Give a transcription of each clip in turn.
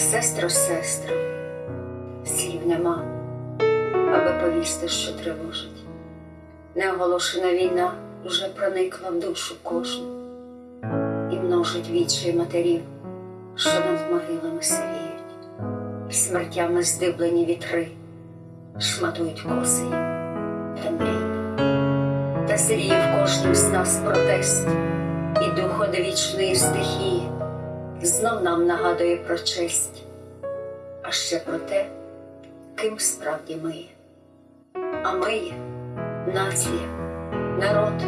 сестро, сестро, слів нема, аби повісти, що тривожить. Неоголошена війна вже проникла в душу кожну і множить вічі матерів, що над могилами сивіють, і смертями здиблені вітри шматують коси та мрій. Та зріє в кожнім з нас протест, і дух одвічної стихії знов нам нагадує про честь, а ще про те, ким справді ми є. А ми є нація, народ,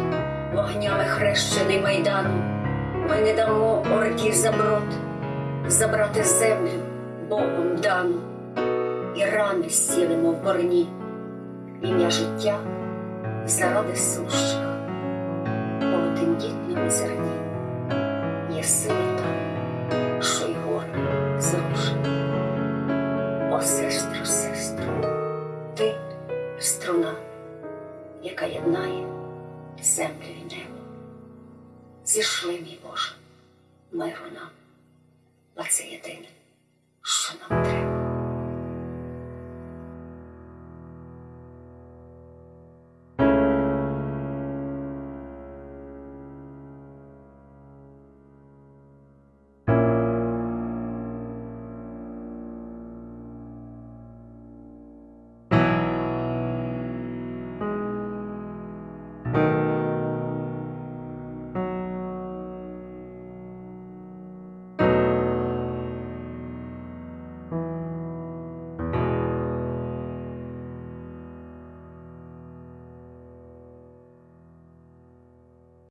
вогнями хрещений майданом. Ми не дамо орді заброд, забрати землю Богом дану, і рани зцілимо в борні, ім'я життя заради сущих, в тендітному зерні О, сестро, сестро, ти струна, яка єднає землю і небо. Зійшли, мій Боже, миру нам, бо це єдине, що нам треба.